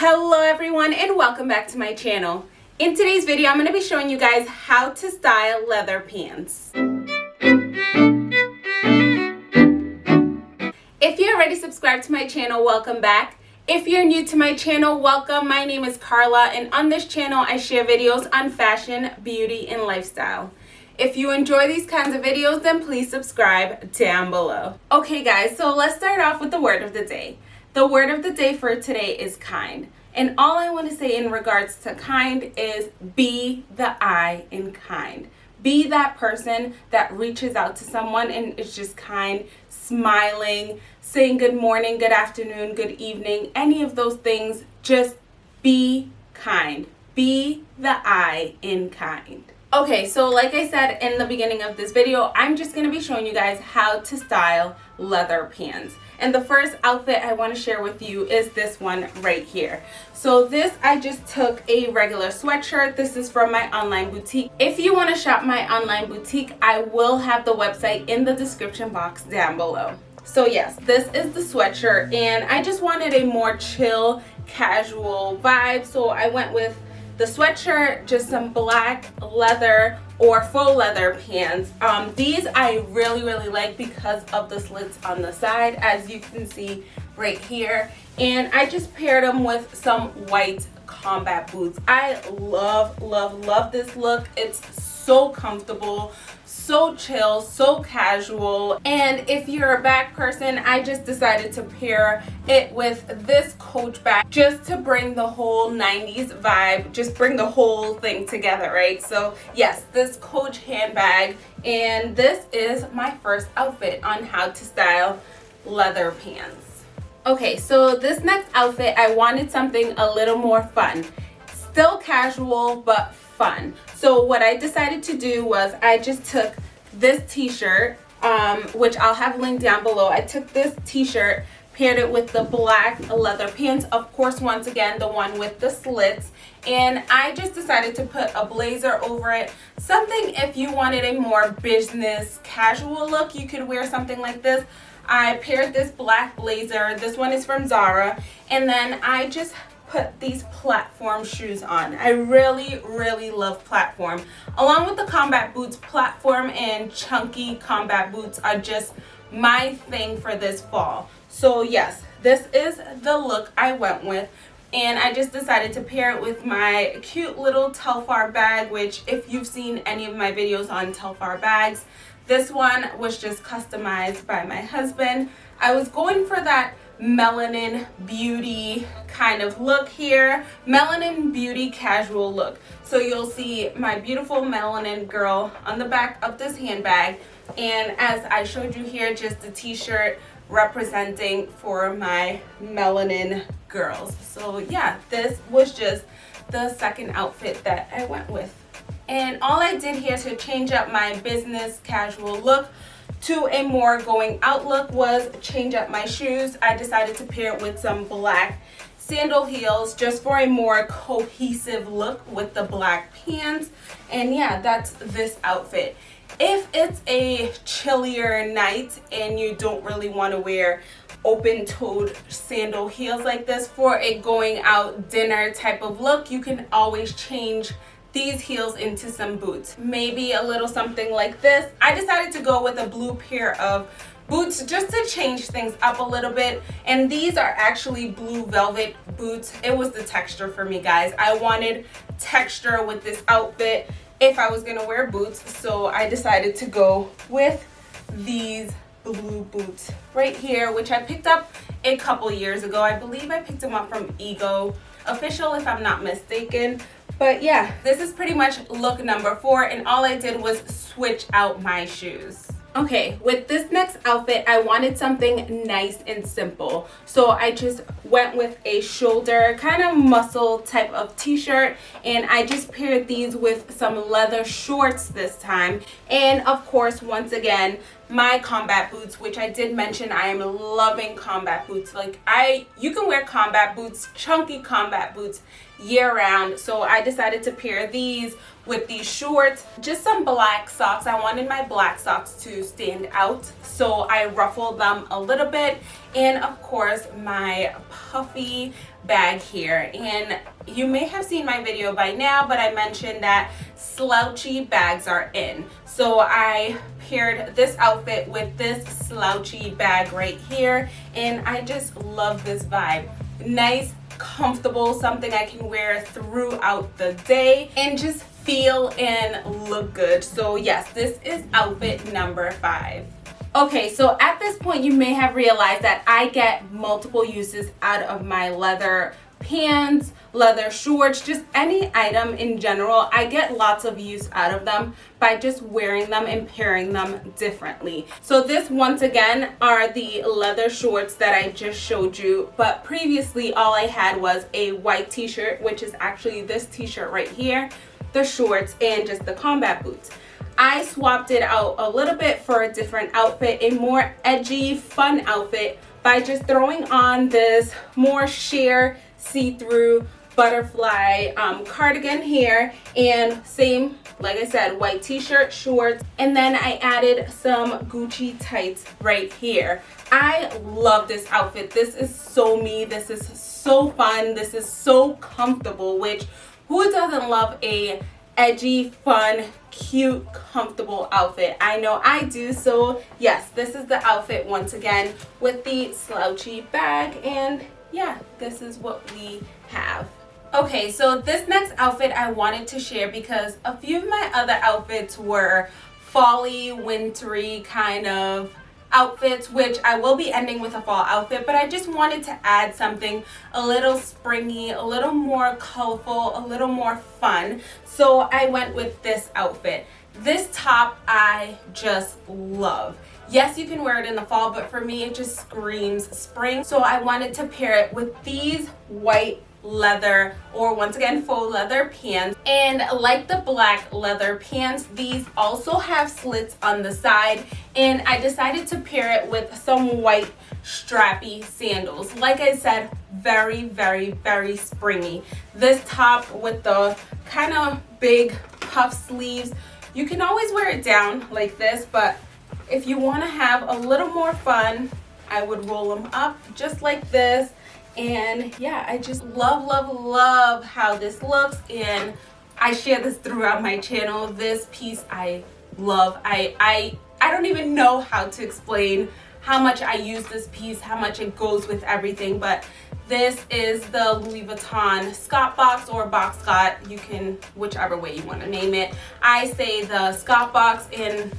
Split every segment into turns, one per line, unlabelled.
Hello everyone and welcome back to my channel. In today's video, I'm going to be showing you guys how to style leather pants. If you're already subscribed to my channel, welcome back. If you're new to my channel, welcome. My name is Carla and on this channel I share videos on fashion, beauty, and lifestyle. If you enjoy these kinds of videos, then please subscribe down below. Okay guys, so let's start off with the word of the day. The word of the day for today is kind. And all I want to say in regards to kind is be the I in kind. Be that person that reaches out to someone and is just kind, smiling, saying good morning, good afternoon, good evening, any of those things. Just be kind. Be the I in kind. Okay, so like I said in the beginning of this video, I'm just going to be showing you guys how to style leather pants. And the first outfit I want to share with you is this one right here. So this I just took a regular sweatshirt. This is from my online boutique. If you want to shop my online boutique, I will have the website in the description box down below. So yes, this is the sweatshirt and I just wanted a more chill, casual vibe. So I went with the sweatshirt, just some black leather or faux leather pants. Um, these I really, really like because of the slits on the side, as you can see right here. And I just paired them with some white combat boots. I love, love, love this look. It's so comfortable so chill so casual. And if you're a bag person i just decided to pair it with this coach bag just to bring the whole 90s vibe just bring the whole thing together right? So yes this coach handbag. And this is my first outfit on how to style leather pants. Okay so this next outfit i wanted something a little more fun. Still casual but fun. So what I decided to do was I just took this t-shirt, um, which I'll have linked down below. I took this t-shirt, paired it with the black leather pants. Of course, once again, the one with the slits. And I just decided to put a blazer over it. Something if you wanted a more business casual look, you could wear something like this. I paired this black blazer. This one is from Zara. And then I just put these platform shoes on. I really, really love platform. Along with the combat boots, platform and chunky combat boots are just my thing for this fall. So yes, this is the look I went with and I just decided to pair it with my cute little Telfar bag which if you've seen any of my videos on Telfar bags this one was just customized by my husband. I was going for that melanin beauty kind of look here. Melanin beauty casual look. So you'll see my beautiful melanin girl on the back of this handbag. And as I showed you here just a t-shirt representing for my melanin girls. So yeah this was just the second outfit that I went with. And all I did here to change up my business casual look to a more going out look was change up my shoes. I decided to pair it with some black sandal heels just for a more cohesive look with the black pants. And yeah, that's this outfit. If it's a chillier night and you don't really want to wear open-toed sandal heels like this for a going out dinner type of look, you can always change these heels into some boots. Maybe a little something like this. I decided to go with a blue pair of boots just to change things up a little bit. And these are actually blue velvet boots. It was the texture for me guys. I wanted texture with this outfit if i was gonna wear boots. So i decided to go with these blue boots right here which i picked up a couple years ago. I believe i picked them up from ego official if i'm not mistaken but yeah, this is pretty much look number four and all I did was switch out my shoes. Okay, with this next outfit, I wanted something nice and simple. So I just went with a shoulder kind of muscle type of t-shirt and I just paired these with some leather shorts this time. And of course, once again, my combat boots which I did mention I am loving combat boots like I you can wear combat boots chunky combat boots year round so I decided to pair these with these shorts just some black socks. I wanted my black socks to stand out so I ruffled them a little bit. And of course my puffy bag here. And you may have seen my video by now but I mentioned that slouchy bags are in. So I paired this outfit with this slouchy bag right here and I just love this vibe. Nice comfortable something I can wear throughout the day and just feel and look good. So yes this is outfit number five. Okay so at this point you may have realized that I get multiple uses out of my leather pants leather shorts just any item in general. I get lots of use out of them by just wearing them and pairing them differently. So this once again are the leather shorts that i just showed you but previously all i had was a white t-shirt which is actually this t-shirt right here the shorts and just the combat boots. I swapped it out a little bit for a different outfit, a more edgy, fun outfit by just throwing on this more sheer see-through butterfly um, cardigan here and same like I said white t-shirt shorts. And then I added some Gucci tights right here. I love this outfit. This is so me. This is so fun. This is so comfortable which who doesn't love a edgy fun cute comfortable outfit I know I do so yes this is the outfit once again with the slouchy bag and yeah, this is what we have. Okay, so this next outfit I wanted to share because a few of my other outfits were folly, wintry kind of outfits which I will be ending with a fall outfit but I just wanted to add something a little springy a little more colorful a little more fun. So I went with this outfit. This top I just love. Yes, you can wear it in the fall, but for me, it just screams spring. So I wanted to pair it with these white leather or once again faux leather pants. And like the black leather pants these also have slits on the side. And I decided to pair it with some white strappy sandals. Like I said very very very springy. This top with the kind of big puff sleeves you can always wear it down like this but if you want to have a little more fun, I would roll them up just like this. And yeah, I just love, love, love how this looks. And I share this throughout my channel. This piece I love. I, I, I don't even know how to explain how much I use this piece, how much it goes with everything, but this is the Louis Vuitton Scott box or box Scott. You can, whichever way you want to name it. I say the Scott box and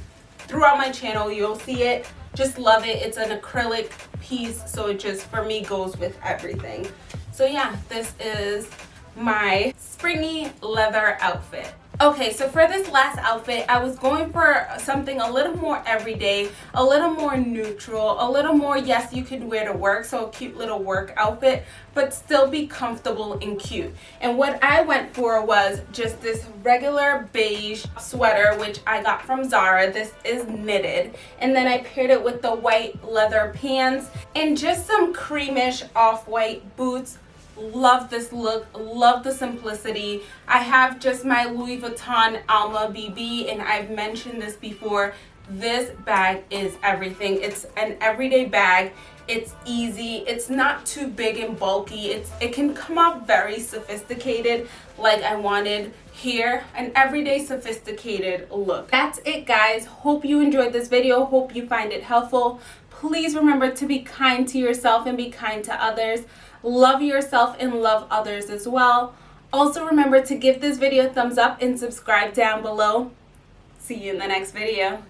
throughout my channel you'll see it just love it it's an acrylic piece so it just for me goes with everything. So yeah this is my springy leather outfit Okay, so for this last outfit, I was going for something a little more everyday, a little more neutral, a little more, yes, you could wear to work, so a cute little work outfit, but still be comfortable and cute. And what I went for was just this regular beige sweater, which I got from Zara. This is knitted. And then I paired it with the white leather pants and just some creamish off-white boots love this look love the simplicity. I have just my louis vuitton alma bb and i've mentioned this before. This bag is everything. It's an everyday bag. It's easy. It's not too big and bulky. It's it can come off very sophisticated like i wanted. Here an everyday sophisticated look. That's it guys. Hope you enjoyed this video. Hope you find it helpful. Please remember to be kind to yourself and be kind to others love yourself and love others as well. Also remember to give this video a thumbs up and subscribe down below. See you in the next video